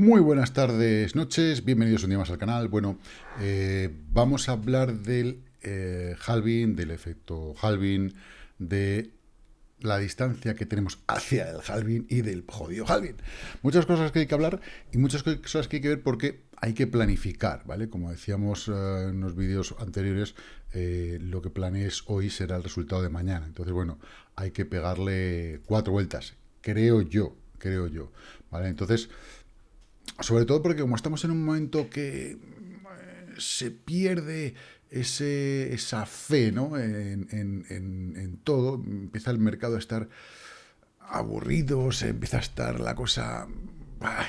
Muy buenas tardes, noches, bienvenidos un día más al canal. Bueno, eh, vamos a hablar del eh, halving, del efecto halving, de la distancia que tenemos hacia el halving y del jodido halving. Muchas cosas que hay que hablar y muchas cosas que hay que ver porque hay que planificar, ¿vale? Como decíamos eh, en los vídeos anteriores, eh, lo que planees hoy será el resultado de mañana. Entonces, bueno, hay que pegarle cuatro vueltas, creo yo, creo yo, ¿vale? Entonces, sobre todo porque como estamos en un momento que eh, se pierde ese, esa fe ¿no? en, en, todo, empieza el mercado a estar aburrido, se empieza a estar la cosa,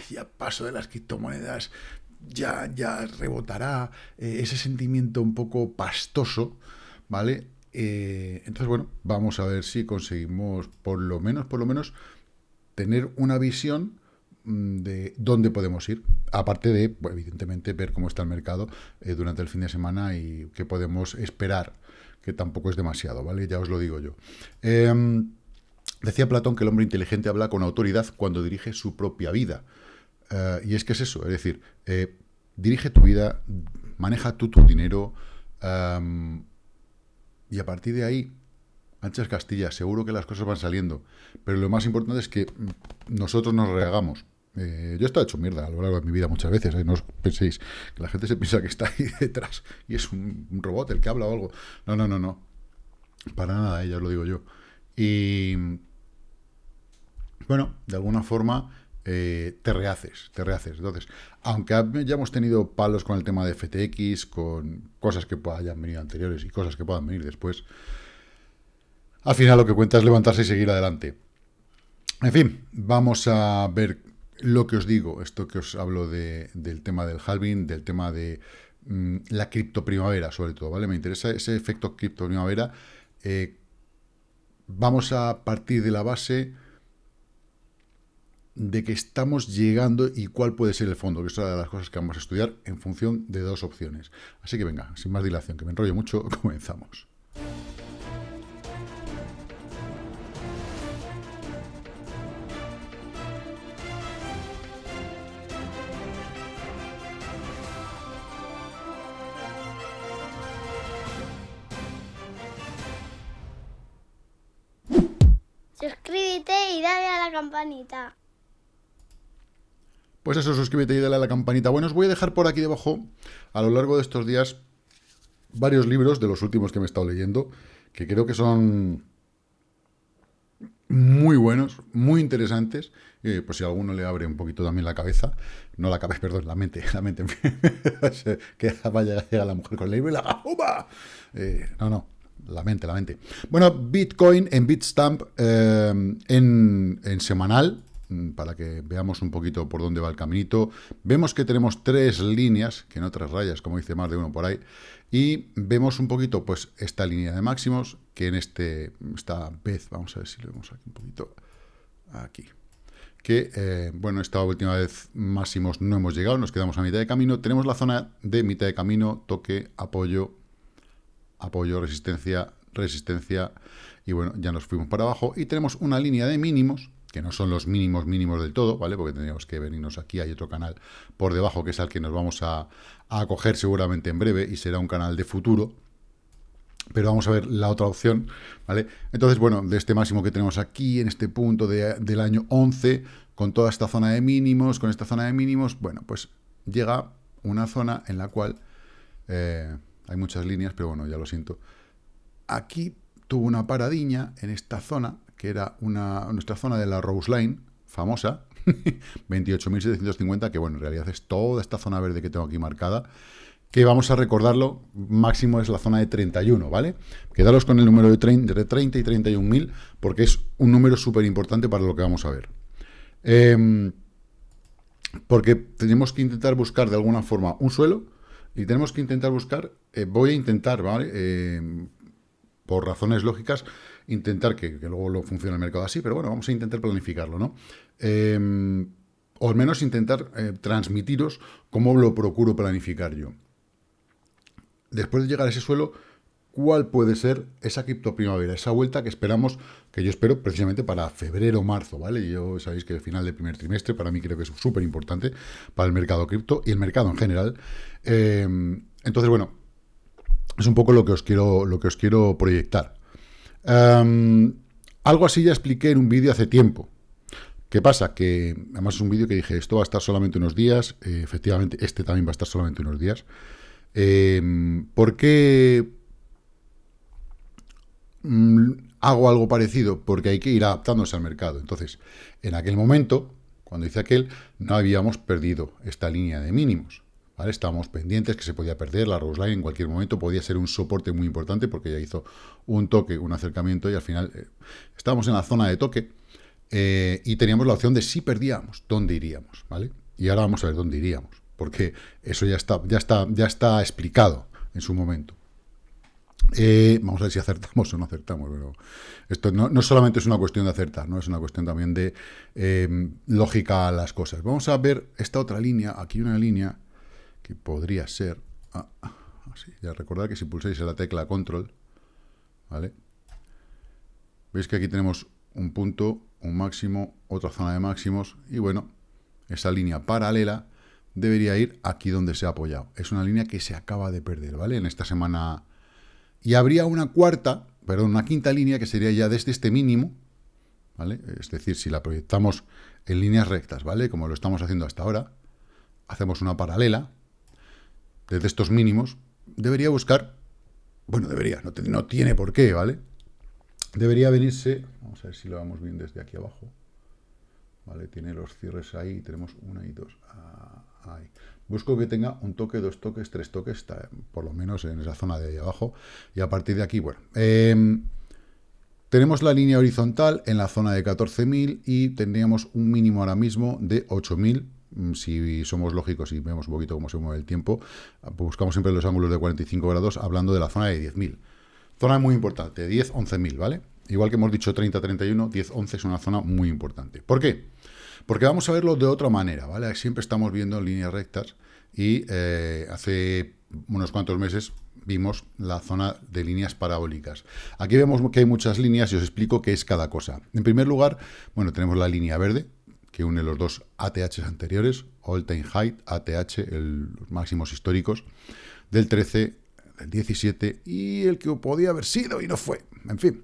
ya paso de las criptomonedas, ya, ya rebotará, eh, ese sentimiento un poco pastoso, ¿vale? Eh, entonces, bueno, vamos a ver si conseguimos por lo menos, por lo menos, tener una visión de dónde podemos ir, aparte de, evidentemente, ver cómo está el mercado eh, durante el fin de semana y qué podemos esperar, que tampoco es demasiado, ¿vale? Ya os lo digo yo. Em, decía Platón que el hombre inteligente habla con autoridad cuando dirige su propia vida. Eh, y es que es eso, es decir, eh, dirige tu vida, maneja tú tu dinero, em, y a partir de ahí, anchas Castilla, seguro que las cosas van saliendo. Pero lo más importante es que nosotros nos rehagamos. Eh, yo he estado hecho mierda a lo largo de mi vida muchas veces, ¿eh? no os penséis que la gente se piensa que está ahí detrás y es un, robot el que habla o algo. No, no, no, no. Para nada, eh, ya os lo digo yo. Y bueno, de alguna forma te rehaces, te rehaces. Entonces, aunque ya hemos tenido palos con el tema de FTX, con cosas que hayan venido anteriores y cosas que puedan venir después, al final lo que cuenta es levantarse y seguir adelante. En fin, vamos a ver lo que os digo, esto que os hablo del tema del halving, del tema de mm, la cripto primavera, sobre todo, ¿vale? Me interesa ese efecto cripto primavera. Eh, vamos a partir de la base de que estamos llegando y cuál puede ser el fondo, que es una de las cosas que vamos a estudiar en función de dos opciones. Así que venga, sin más dilación, que me enrollo mucho, comenzamos. Pues eso, suscríbete y dale a la campanita. Bueno, os voy a dejar por aquí debajo, a lo largo de estos días, varios libros de los últimos que me he estado leyendo, que creo que son muy buenos, muy interesantes, y pues si a alguno le abre un poquito también la cabeza, no la cabeza, perdón, la mente, la mente, que vaya a llegar la mujer con el libro y la eh, no, no, la mente, la mente. Bueno, Bitcoin en Bitstamp eh, en, semanal, mm, para que veamos un poquito por dónde va el caminito. Vemos que tenemos tres líneas, que no tres rayas, como dice más de uno por ahí, y vemos un poquito, pues, esta línea de máximos, que en este, esta vez, vamos a ver si lo vemos aquí un poquito, aquí, que, eh, bueno, esta última vez máximos no hemos llegado, nos quedamos a mitad de camino, tenemos la zona de mitad de camino, toque, apoyo, apoyo, resistencia, resistencia, y bueno, ya nos fuimos para abajo, y tenemos una línea de mínimos, que no son los mínimos mínimos del todo, ¿vale? Porque tendríamos que venirnos aquí, hay otro canal por debajo, que es al que nos vamos a, a coger seguramente en breve, y será un canal de futuro, pero vamos a ver la otra opción, ¿vale? Entonces, bueno, de este máximo que tenemos aquí, en este punto del año 11, con toda esta zona de mínimos, con esta zona de mínimos, bueno, pues llega una zona en la cual... Eh, hay muchas líneas, pero bueno, ya lo siento. Aquí tuvo una paradiña en esta zona, que era una, nuestra zona de la Rose Line, famosa, 28.750, que bueno, en realidad es toda esta zona verde que tengo aquí marcada, que vamos a recordarlo, máximo es la zona de 31, ¿vale? Quedaros con el número de 30, de 30 y 31.000, porque es un número súper importante para lo que vamos a ver. Em, porque tenemos que intentar buscar de alguna forma un suelo, y tenemos que intentar buscar, eh, voy a intentar, ¿vale? Eh, por razones lógicas, intentar que, luego lo funcione el mercado así, pero bueno, vamos a intentar planificarlo, ¿no? Em, o al menos intentar eh, transmitiros cómo lo procuro planificar yo. Después de llegar a ese suelo, cuál puede ser esa cripto primavera, esa vuelta que esperamos, que yo espero precisamente para febrero marzo, ¿vale? Yo sabéis que el final del primer trimestre para mí creo que es súper importante para el mercado cripto y el mercado en general. Eh, entonces, bueno, es un poco lo que os quiero, lo que os quiero proyectar. Em, algo así ya expliqué en un vídeo hace tiempo. ¿Qué pasa? Que además es un vídeo que dije, esto va a estar solamente unos días, eh, efectivamente este también va a estar solamente unos días. ¿Por qué mm, hago algo parecido? Porque hay que ir adaptándose al mercado. Entonces, en aquel momento, cuando hice aquel, no habíamos perdido esta línea de mínimos. Estábamos pendientes que se podía perder, la Rose Line en cualquier momento podía ser un soporte muy importante porque ya hizo un toque, un acercamiento y al final eh, estábamos en la zona de toque eh, y teníamos la opción de si perdíamos, dónde iríamos, ¿vale? Y ahora vamos a ver dónde iríamos, porque eso ya está, ya está, ya está explicado en su momento. Eh, vamos a ver si acertamos o no acertamos, pero esto no, no, solamente es una cuestión de acertar, no es una cuestión también de lógica a las cosas. Vamos a ver esta otra línea, aquí una línea que podría ser, ah, así, ya recordad que si pulsáis la tecla control, ¿vale? Veis que aquí tenemos un punto, un máximo, otra zona de máximos, y bueno, esa línea paralela debería ir aquí donde se ha apoyado. Es una línea que se acaba de perder, ¿vale? En esta semana... Y habría una cuarta, perdón, una quinta línea que sería ya desde este mínimo, ¿vale? Es decir, si la proyectamos en líneas rectas, ¿vale? Como lo estamos haciendo hasta ahora, hacemos una paralela, desde estos mínimos, debería buscar, bueno, debería, no, tiene por qué, ¿vale? Debería venirse, vamos a ver si lo vamos bien desde aquí abajo, ¿vale? Tiene los cierres ahí, tenemos una y dos, ah, ahí. Busco que tenga un toque, dos toques, tres toques, por lo menos en esa zona de ahí abajo, y a partir de aquí, bueno, em, tenemos la línea horizontal en la zona de 14.000 y tendríamos un mínimo ahora mismo de 8.000 Mm, si somos lógicos y vemos un poquito cómo se mueve el tiempo, pues buscamos siempre los ángulos de 45 grados hablando de la zona de 10.000. Zona muy importante, 10, 11.000, ¿vale? Igual que hemos dicho 30, 31, 10, 11 es una zona muy importante. ¿Por qué? Porque vamos a verlo de otra manera, ¿vale? Siempre estamos viendo líneas rectas y eh, hace unos cuantos meses vimos la zona de líneas parabólicas. Aquí vemos que hay muchas líneas y os explico qué es cada cosa. En primer lugar, bueno, tenemos la línea verde, que une los dos ATHs anteriores, All Time Height, ATH, los máximos históricos, del 13, del 17 y el que podía haber sido y no fue. En fin.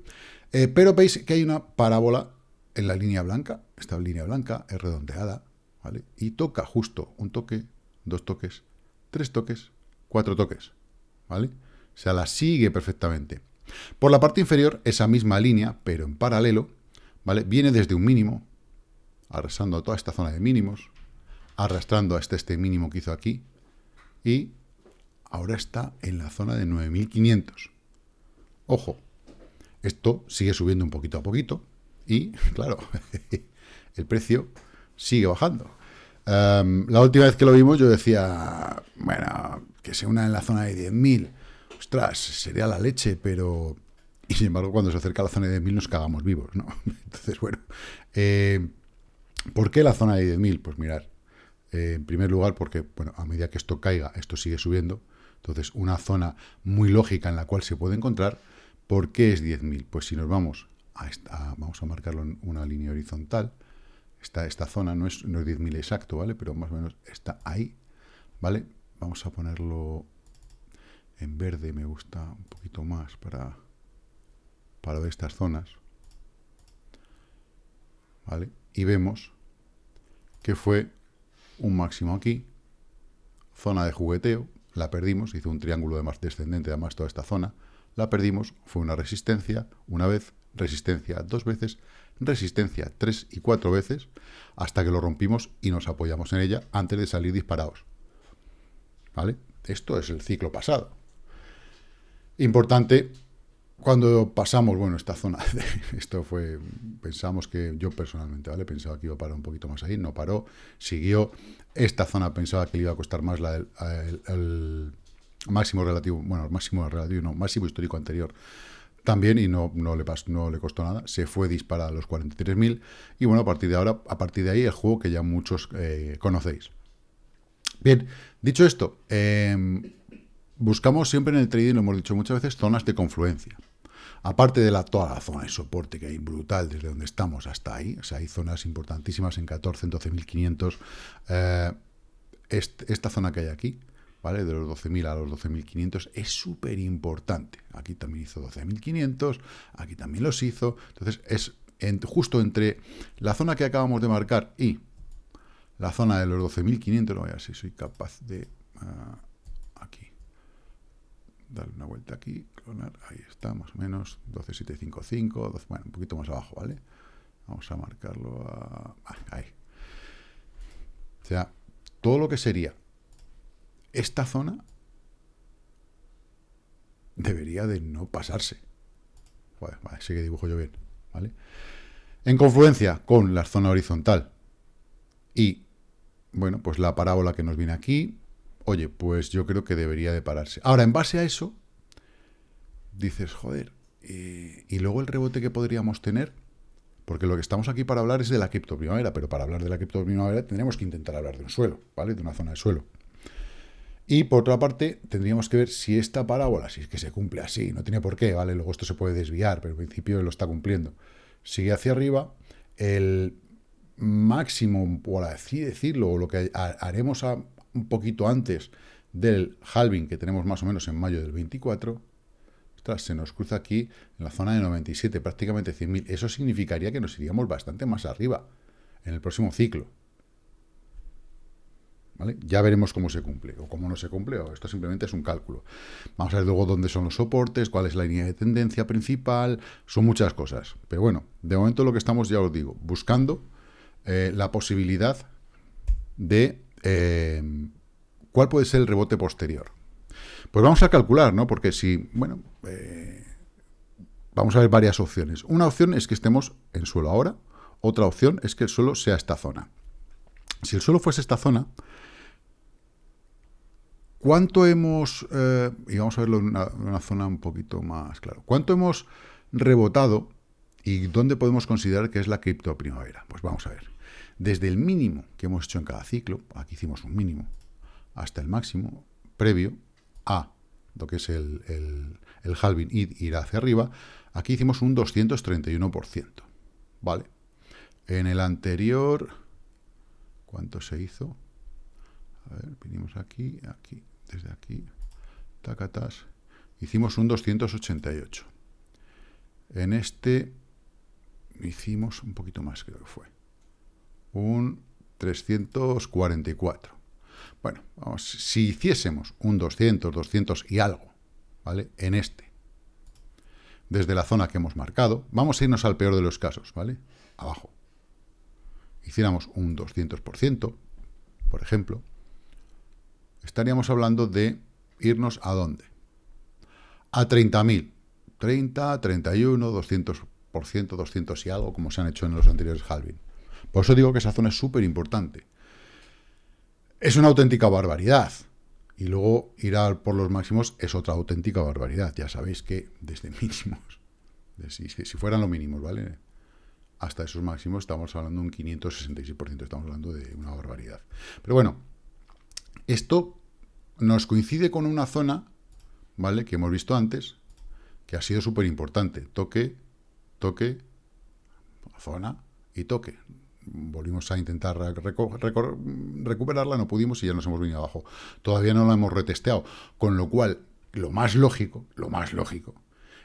Eh, pero veis que hay una parábola en la línea blanca. Esta línea blanca es redondeada, ¿vale? Y toca justo un toque, dos toques, tres toques, cuatro toques, ¿vale? O sea, la sigue perfectamente. Por la parte inferior, esa misma línea, pero en paralelo, ¿vale? Viene desde un mínimo, arrasando a toda esta zona de mínimos, arrastrando hasta este mínimo que hizo aquí, y ahora está en la zona de 9.500. Ojo, esto sigue subiendo un poquito a poquito, y, claro, el precio sigue bajando. Em, la última vez que lo vimos yo decía, bueno, que se una en la zona de 10.000, ostras, sería la leche, pero... Y sin embargo, cuando se acerca a la zona de 10.000 nos cagamos vivos, ¿no? Entonces, bueno, eh, ¿Por qué la zona de 10.000? Pues mirar, eh, en primer lugar porque, bueno, a medida que esto caiga, esto sigue subiendo. Entonces, una zona muy lógica en la cual se puede encontrar. ¿Por qué es 10.000? Pues si nos vamos a esta, vamos a marcarlo en una línea horizontal, esta, esta zona no es, no es 10.000 exacto, ¿vale? Pero más o menos está ahí, ¿vale? Vamos a ponerlo en verde, me gusta un poquito más para, para estas zonas, ¿vale? Y vemos que fue un máximo aquí, zona de jugueteo, la perdimos, hizo un triángulo de más descendente además toda esta zona, la perdimos, fue una resistencia, una vez, resistencia dos veces, resistencia tres y cuatro veces, hasta que lo rompimos y nos apoyamos en ella antes de salir disparados. ¿Vale? Esto es el ciclo pasado. Importante cuando pasamos, bueno, esta zona, esto fue, pensamos que yo personalmente, ¿vale? Pensaba que iba a parar un poquito más ahí, no paró, siguió. Esta zona pensaba que le iba a costar más la, el, máximo relativo, bueno, el máximo relativo, no, máximo histórico anterior también y no, no, le, no le costó nada, se fue disparada a los 43.000 y bueno, a partir de ahora, a partir de ahí, el juego que ya muchos eh, conocéis. Bien, dicho esto, eh, buscamos siempre en el trading, lo hemos dicho muchas veces, zonas de confluencia. Aparte de la, toda la zona de soporte que hay brutal desde donde estamos hasta ahí, o sea, hay zonas importantísimas en 14, en 12.500, eh, esta zona que hay aquí, De los 12.000 a los 12.500 es súper importante. Aquí también hizo 12.500, aquí también los hizo. Entonces, es justo entre la zona que acabamos de marcar y la zona de los 12.500, no voy a ver si soy capaz de... Ah, aquí. Darle una vuelta aquí, clonar, ahí está, más o menos, 12.755, bueno, un poquito más abajo, ¿vale? Vamos a marcarlo a... Ah, ahí. O sea, todo lo que sería esta zona debería de no pasarse. Vale, vale, que dibujo yo bien, ¿vale? En confluencia con la zona horizontal y, bueno, pues la parábola que nos viene aquí, oye, pues yo creo que debería de pararse. Ahora, en base a eso, dices, joder, eh, y luego el rebote que podríamos tener, porque lo que estamos aquí para hablar es de la cripto primavera, pero para hablar de la cripto primavera tendremos que intentar hablar de un suelo, ¿vale? De una zona de suelo. Y por otra parte, tendríamos que ver si esta parábola, si es que se cumple así, no tiene por qué, ¿vale? Luego esto se puede desviar, pero en principio lo está cumpliendo. Sigue hacia arriba, el máximo, por así decirlo, o lo que haremos un poquito antes del halving que tenemos más o menos en mayo del 24, se nos cruza aquí en la zona de 97, prácticamente 100.000. Eso significaría que nos iríamos bastante más arriba en el próximo ciclo. Ya veremos cómo se cumple o cómo no se cumple, o esto simplemente es un cálculo. Vamos a ver luego dónde son los soportes, cuál es la línea de tendencia principal, son muchas cosas. Pero bueno, de momento lo que estamos, ya os digo, buscando eh, la posibilidad de eh, cuál puede ser el rebote posterior. Pues vamos a calcular, ¿no? Porque si, bueno, eh, vamos a ver varias opciones. Una opción es que estemos en suelo ahora, otra opción es que el suelo sea esta zona. Si el suelo fuese esta zona, ¿Cuánto hemos, eh, y vamos a verlo en una, zona un poquito más claro, cuánto hemos rebotado y dónde podemos considerar que es la cripto primavera? Pues vamos a ver. Desde el mínimo que hemos hecho en cada ciclo, aquí hicimos un mínimo, hasta el máximo previo a lo que es el, el, el halving y ir hacia arriba, aquí hicimos un 231%, ¿vale? En el anterior, ¿cuánto se hizo? A ver, vinimos aquí, aquí, desde aquí, tacatas, hicimos un 288. En este hicimos un poquito más, creo que fue. Un 344. Bueno, vamos, si hiciésemos un 200, 200 y algo, ¿vale? En este, desde la zona que hemos marcado, vamos a irnos al peor de los casos, ¿vale? Abajo. Hiciéramos un 200%, por ejemplo, estaríamos hablando de irnos a dónde? A 30.000. 30, 31, 200%, 200 y algo, como se han hecho en los anteriores halving. Por eso digo que esa zona es súper importante. Es una auténtica barbaridad. Y luego ir a por los máximos es otra auténtica barbaridad. Ya sabéis que desde mínimos, si, si fueran los mínimos, ¿vale? Hasta esos máximos estamos hablando de un 566%, estamos hablando de una barbaridad. Pero bueno, esto nos coincide con una zona, ¿vale? Que hemos visto antes, que ha sido súper importante. Toque, toque, zona y toque. Volvimos a intentar recuperarla, no pudimos y ya nos hemos venido abajo. Todavía no la hemos retesteado. Con lo cual, lo más lógico, lo más lógico,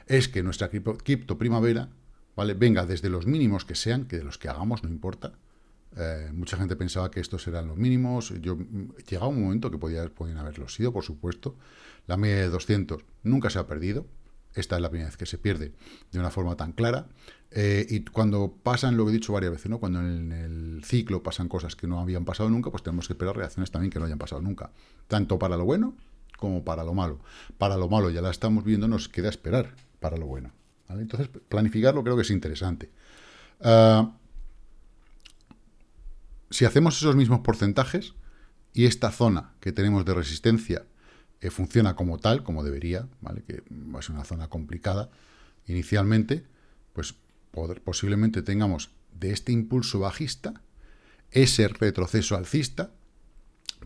es que nuestra cripto primavera, ¿vale? Venga desde los mínimos que sean, que de los que hagamos no importa, eh, mucha gente pensaba que estos eran los mínimos. Yo Llegaba un momento que podía, podían haberlo sido, por supuesto. La media de 200 nunca se ha perdido. Esta es la primera vez que se pierde de una forma tan clara. Eh, y cuando pasan, lo he dicho varias veces, ¿no? cuando en el ciclo pasan cosas que no habían pasado nunca, pues tenemos que esperar reacciones también que no hayan pasado nunca. Tanto para lo bueno como para lo malo. Para lo malo ya la estamos viendo, nos queda esperar para lo bueno. Entonces, planificarlo creo que es interesante. Ah, si hacemos esos mismos porcentajes y esta zona que tenemos de resistencia eh, funciona como tal, como debería, ¿vale? que ser una zona complicada inicialmente, pues posiblemente tengamos de este impulso bajista ese retroceso alcista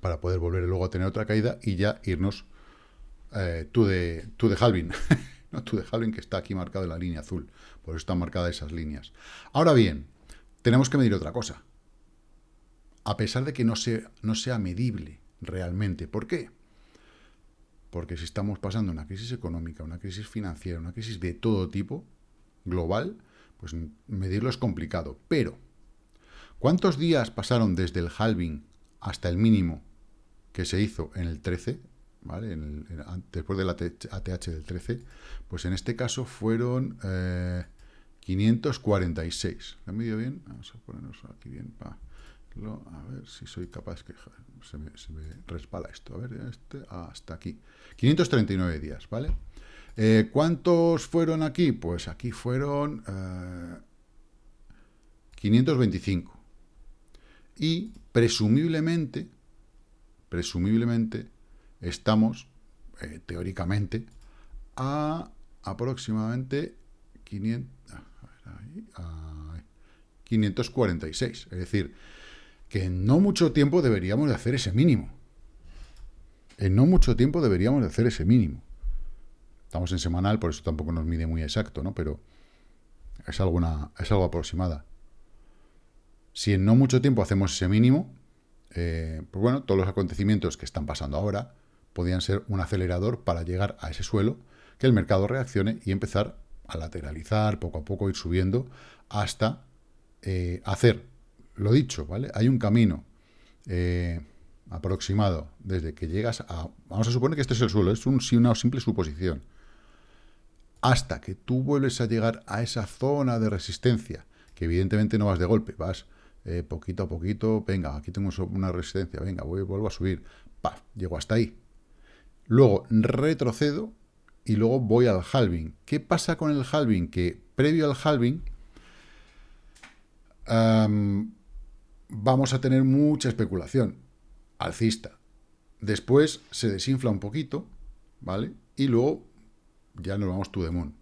para poder volver luego a tener otra caída y ya irnos tú de, tú de Halvin, no tú de Halvin que está aquí marcado en la línea azul, por eso están marcadas esas líneas. Ahora bien, tenemos que medir otra cosa, a pesar de que no sea, no sea medible realmente. ¿Por qué? Porque si estamos pasando una crisis económica, una crisis financiera, una crisis de todo tipo, global, pues medirlo es complicado. Pero, ¿cuántos días pasaron desde el halving hasta el mínimo que se hizo en el 13, ¿vale? después del ATH del 13, pues en este caso fueron 546. ¿Lo he medido bien? Vamos a ponernos aquí bien. A ver si soy capaz, que se me, respala esto. A ver, este, hasta aquí. 539 días, ¿vale? Eh, ¿Cuántos fueron aquí? Pues aquí fueron 525. Eh, y presumiblemente, presumiblemente, estamos, eh, teóricamente, a aproximadamente 500, 546. Es decir, que en no mucho tiempo deberíamos de hacer ese mínimo. En no mucho tiempo deberíamos de hacer ese mínimo. Estamos en semanal, por eso tampoco nos mide muy exacto, ¿no? Pero es, alguna, es algo aproximada. Si en no mucho tiempo hacemos ese mínimo, eh, pues bueno, todos los acontecimientos que están pasando ahora podrían ser un acelerador para llegar a ese suelo, que el mercado reaccione y empezar a lateralizar, poco a poco ir subiendo, hasta eh, hacer, lo dicho, ¿vale? Hay un camino eh, aproximado desde que llegas a... Vamos a suponer que este es el suelo, es un, una simple suposición. Hasta que tú vuelves a llegar a esa zona de resistencia, que evidentemente no vas de golpe, vas eh, poquito a poquito, venga, aquí tengo una resistencia, venga, voy, vuelvo a subir, ¡paf! Llego hasta ahí. Luego retrocedo y luego voy al halving. ¿Qué pasa con el halving? Que previo al halving vamos a tener mucha especulación alcista. Después se desinfla un poquito, ¿vale? Y luego ya nos vamos to the moon.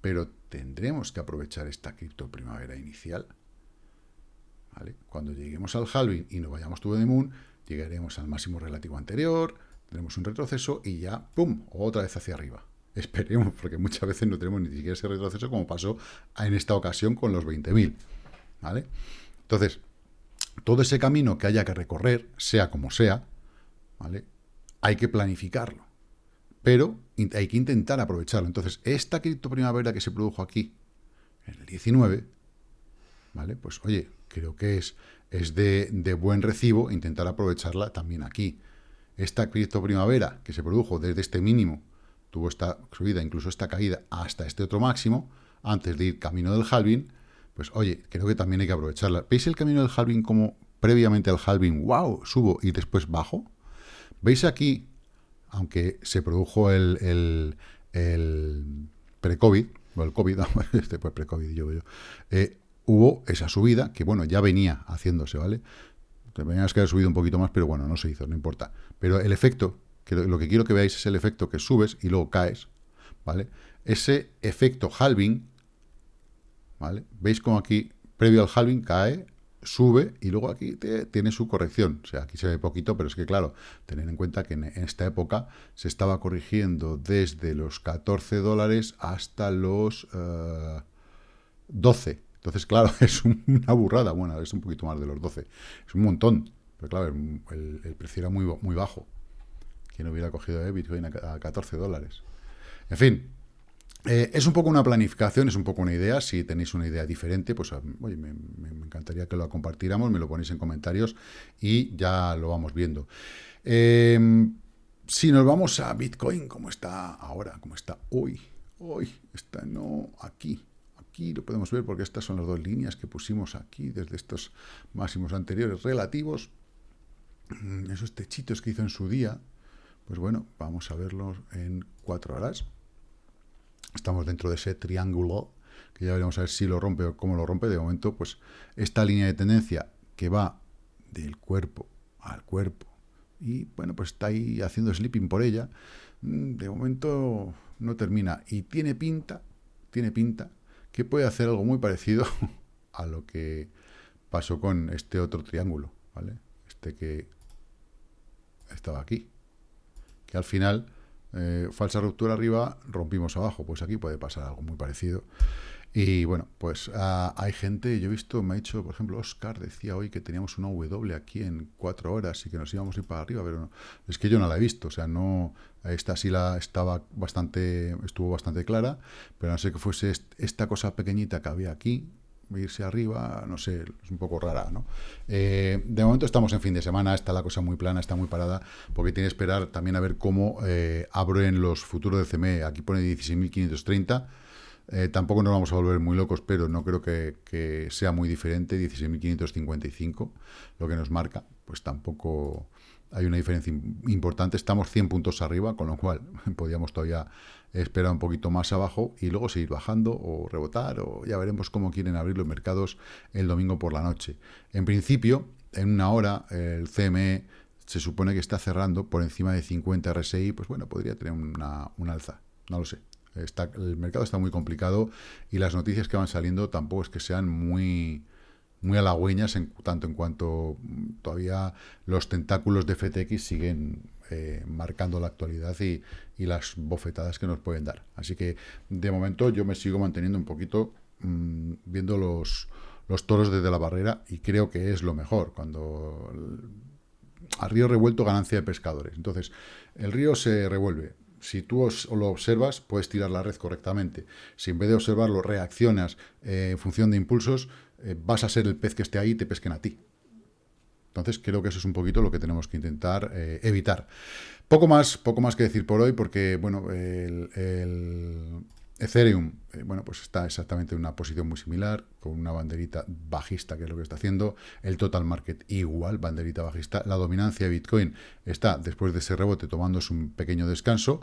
Pero tendremos que aprovechar esta cripto primavera inicial cuando lleguemos al halving y nos vayamos to the moon, llegaremos al máximo relativo anterior, tenemos un retroceso y ya, ¡pum!, otra vez hacia arriba. Esperemos, porque muchas veces no tenemos ni siquiera ese retroceso como pasó en esta ocasión con los 20.000, ¿vale? Entonces, todo ese camino que haya que recorrer, sea como sea, ¿vale? Hay que planificarlo, pero hay que intentar aprovecharlo. Entonces, esta cripto primavera que se produjo aquí, en el 19, ¿vale? Pues, oye, creo que es, es de, buen recibo intentar aprovecharla también aquí. Esta cripto primavera que se produjo desde este mínimo, tuvo esta subida, incluso esta caída, hasta este otro máximo, antes de ir camino del halving, pues oye, creo que también hay que aprovecharla. ¿Veis el camino del halving como previamente al halving, wow, subo y después bajo? ¿Veis aquí, aunque se produjo el, el, el pre-COVID, o el COVID, este pues pre-COVID, yo, yo eh, hubo esa subida, que bueno, ya venía haciéndose, ¿vale? Tenías que haber subido un poquito más, pero bueno, no se hizo, no importa. Pero el efecto, que lo que quiero que veáis es el efecto que subes y luego caes, ¿vale? Ese efecto halving, ¿vale? Veis como aquí, previo al halving, cae, sube y luego aquí tiene su corrección. O sea, aquí se ve poquito, pero es que claro, tener en cuenta que en esta época se estaba corrigiendo desde los 14 dólares hasta los 12 eh, entonces, claro, es una burrada. Bueno, es un poquito más de los 12. Es un montón. Pero claro, el, precio era muy, muy bajo. Quien hubiera cogido eh, Bitcoin a, 14 dólares. En fin, eh, es un poco una planificación, es un poco una idea. Si tenéis una idea diferente, pues oye, me, encantaría que lo compartiéramos, me lo ponéis en comentarios y ya lo vamos viendo. Em, si nos vamos a Bitcoin, como está ahora, como está hoy, hoy, está no aquí, Aquí lo podemos ver porque estas son las dos líneas que pusimos aquí desde estos máximos anteriores relativos. Mm, esos techitos que hizo en su día, pues bueno, vamos a verlos en cuatro horas. Estamos dentro de ese triángulo, que ya veremos a ver si lo rompe o cómo lo rompe. De momento, pues esta línea de tendencia que va del cuerpo al cuerpo y bueno, pues está ahí haciendo sleeping por ella. Mm, de momento no termina y tiene pinta, tiene pinta que puede hacer algo muy parecido a lo que pasó con este otro triángulo, ¿vale? Este que estaba aquí. Que al final eh, falsa ruptura arriba, rompimos abajo. Pues aquí puede pasar algo muy parecido. Y bueno, pues ah, hay gente, yo he visto, me ha dicho, por ejemplo, Oscar decía hoy que teníamos una W aquí en cuatro horas y que nos íbamos a ir para arriba, pero no, es que yo no la he visto, o sea, no, esta sí la estaba bastante, estuvo bastante clara, pero no sé que fuese esta cosa pequeñita que había aquí, irse arriba, no sé, es un poco rara, ¿no? Eh, de momento estamos en fin de semana, está la cosa muy plana, está muy parada, porque tiene que esperar también a ver cómo eh, abren los futuros de CME. Aquí pone 16.530, eh, tampoco nos vamos a volver muy locos, pero no creo que, sea muy diferente, 16.555, lo que nos marca, pues tampoco hay una diferencia importante, estamos 100 puntos arriba, con lo cual podríamos todavía esperar un poquito más abajo y luego seguir bajando o rebotar, o ya veremos cómo quieren abrir los mercados el domingo por la noche. En principio, en una hora, el CME se supone que está cerrando por encima de 50 RSI, pues bueno, podría tener una, una alza, no lo sé. Está, el mercado está muy complicado y las noticias que van saliendo tampoco es que sean muy, muy halagüeñas, en, tanto en cuanto mm, todavía los tentáculos de FTX siguen eh, marcando la actualidad y, y, las bofetadas que nos pueden dar. Así que, de momento, yo me sigo manteniendo un poquito mmm, viendo los, los toros desde la barrera y creo que es lo mejor, cuando a río revuelto ganancia de pescadores. Entonces, el río se revuelve, si tú lo observas, puedes tirar la red correctamente. Si en vez de observarlo reaccionas eh, en función de impulsos, eh, vas a ser el pez que esté ahí y te pesquen a ti. Entonces creo que eso es un poquito lo que tenemos que intentar eh, evitar. Poco más, poco más que decir por hoy, porque bueno, el, Ethereum, eh, bueno, pues está exactamente en una posición muy similar, con una banderita bajista, que es lo que está haciendo. El total market igual, banderita bajista. La dominancia de Bitcoin está, después de ese rebote, tomándose un pequeño descanso.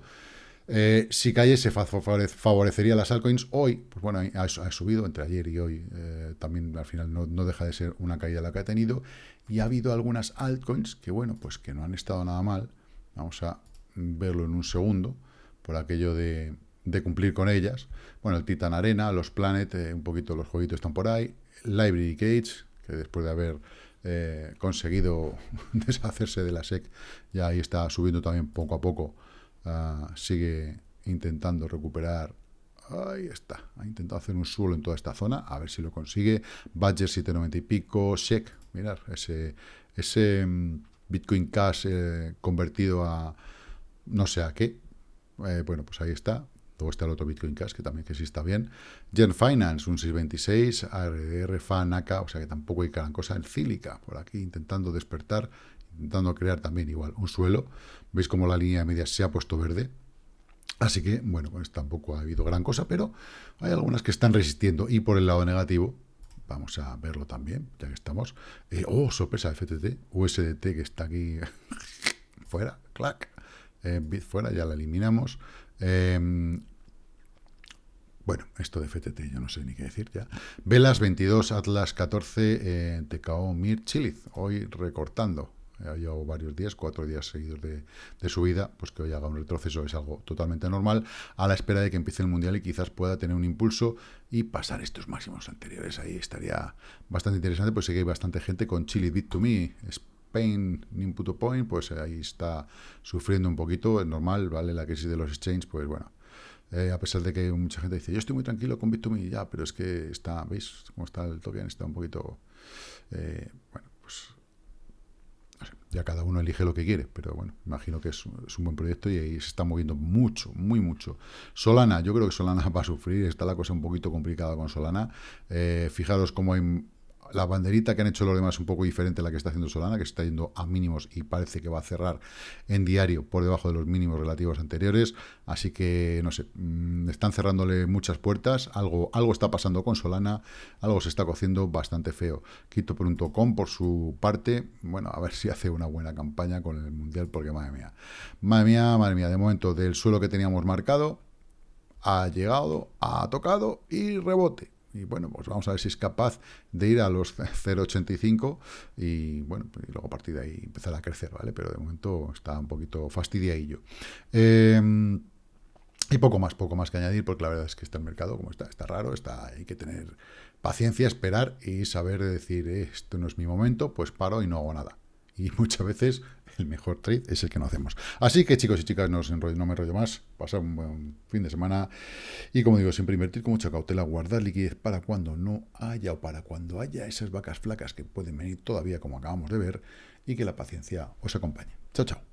Eh, si cayese, favorecería las altcoins. Hoy, pues bueno, ha, subido entre ayer y hoy. Eh, también al final no, deja de ser una caída la que ha tenido. Y ha habido algunas altcoins que, bueno, pues que no han estado nada mal. Vamos a verlo en un segundo, por aquello de de cumplir con ellas. Bueno, el Titan Arena, los Planet, eh, un poquito los jueguitos están por ahí. Library Cage, que después de haber eh, conseguido deshacerse de la SEC, ya ahí está subiendo también poco a poco. Uh, sigue intentando recuperar. Ahí está. Ha intentado hacer un suelo en toda esta zona. A ver si lo consigue. Badger 790 y pico. SEC. Mirad, ese, ese um, Bitcoin Cash eh, convertido a no sé a qué. Eh, bueno, pues ahí está. Luego está el otro Bitcoin Cash, que también que sí está bien. Gen Finance, un 626, ARDR, FAN, o sea que tampoco hay gran cosa. En Cílica, por aquí, intentando despertar, intentando crear también igual un suelo. Veis como la línea media se ha puesto verde. Así que, bueno, pues tampoco ha habido gran cosa, pero hay algunas que están resistiendo. Y por el lado negativo, vamos a verlo también, ya que estamos. Eh, oh, sorpresa, FTT, USDT, que está aquí fuera, clac. Eh, bit fuera, ya la eliminamos. Eh, bueno, esto de FTT yo no sé ni qué decir ya. Velas 22, Atlas 14, eh, TKO Mir Chiliz, hoy recortando. Ha llevado varios días, cuatro días seguidos de, de, subida, pues que hoy haga un retroceso es algo totalmente normal, a la espera de que empiece el Mundial y quizás pueda tener un impulso y pasar estos máximos anteriores. Ahí estaría bastante interesante, pues sé que hay bastante gente con Chili Bit to Me, Spain, Input Point, pues ahí está sufriendo un poquito, es normal, ¿vale? La crisis de los exchanges, pues bueno, eh, a pesar de que mucha gente dice, yo estoy muy tranquilo con Bit2Me, ya, pero es que está, ¿veis cómo está el token? Está un poquito, eh, bueno, ya cada uno elige lo que quiere, pero bueno, imagino que es, es, un buen proyecto y ahí se está moviendo mucho, muy mucho. Solana, yo creo que Solana va a sufrir, está la cosa un poquito complicada con Solana. Eh, fijaros cómo hay la banderita que han hecho los demás es un poco diferente a la que está haciendo Solana, que está yendo a mínimos y parece que va a cerrar en diario por debajo de los mínimos relativos anteriores. Así que, no sé, mm, están cerrándole muchas puertas. Algo, algo está pasando con Solana, algo se está cociendo bastante feo. Quito.com, por su parte, bueno, a ver si hace una buena campaña con el Mundial, porque madre mía, madre mía, madre mía, de momento del suelo que teníamos marcado, ha llegado, ha tocado y rebote y bueno, pues vamos a ver si es capaz de ir a los 0,85 y bueno, pues, y luego a partir de ahí empezar a crecer, ¿vale? Pero de momento está un poquito fastidiadillo. Eh, y poco más, poco más que añadir, porque la verdad es que está el mercado como está, está raro, está, hay que tener paciencia, esperar y saber decir, eh, esto no es mi momento, pues paro y no hago nada. Y muchas veces el mejor trade es el que no hacemos. Así que chicos y chicas, no, enrollo, no me enrollo más, pasar un buen fin de semana y como digo, siempre invertir con mucha cautela, guardar liquidez para cuando no haya o para cuando haya esas vacas flacas que pueden venir todavía como acabamos de ver y que la paciencia os acompañe. Chao, chao.